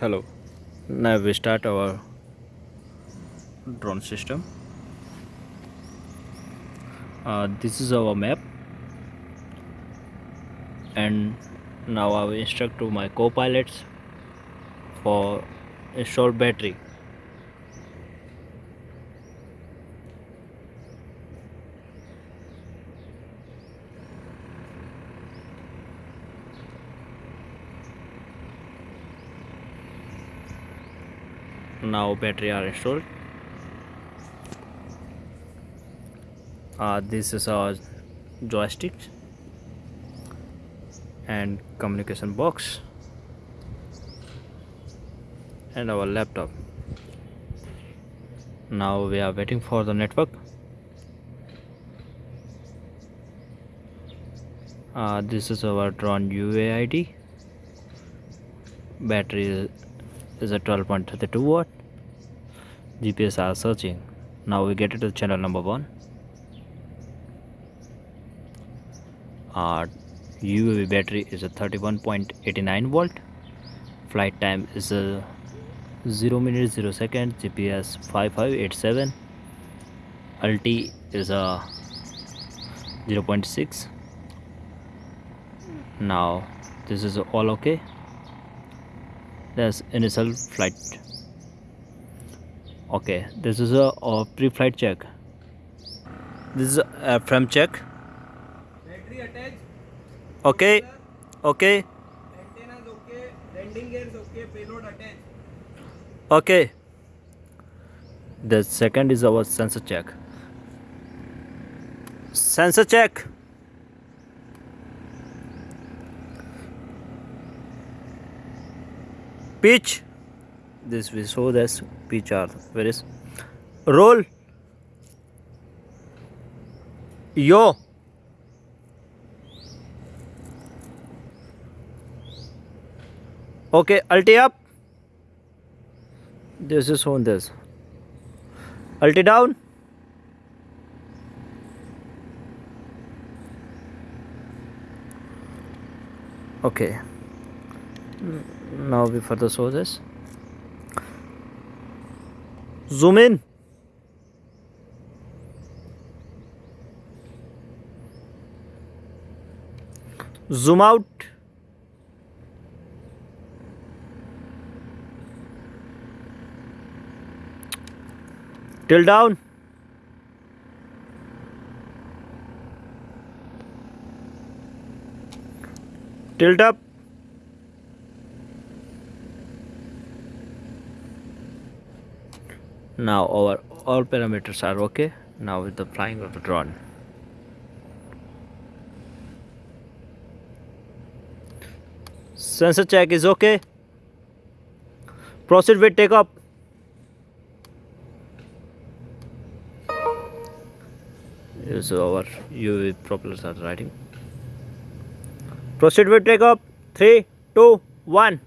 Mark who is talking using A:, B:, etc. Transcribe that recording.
A: hello. Now we start our drone system. Uh, this is our map. And now I will instruct to my co-pilots for install battery now battery are installed. Uh, this is our joystick and communication box and our laptop. Now we are waiting for the network. Uh, this is our drone UAID battery is a 12.32 watt. GPS are searching. Now we get it to channel number one. Uh, UAV battery is a 31.89 volt. Flight time is a 0 minute 0 second. GPS 5587 LT is a 0.6 now this is all okay that's initial flight. Okay this is a, a pre-flight check. This is a frame check.
B: Battery attached,
A: okay okay.
B: Antennas okay, landing gears okay, payload attached.
A: okay. The second is our sensor check. Sensor check pitch this we show this pitch are where is roll. Yo. Okay ulti up. This is on this. Ulti down. Okay now we further show this zoom in. Zoom out. Till down. Tilt up now our all parameters are okay. Now with the flying of the drone. Sensor check is okay. Proceed with takeoff. Is our UV propellers are riding. Proceed with takeoff. Three two one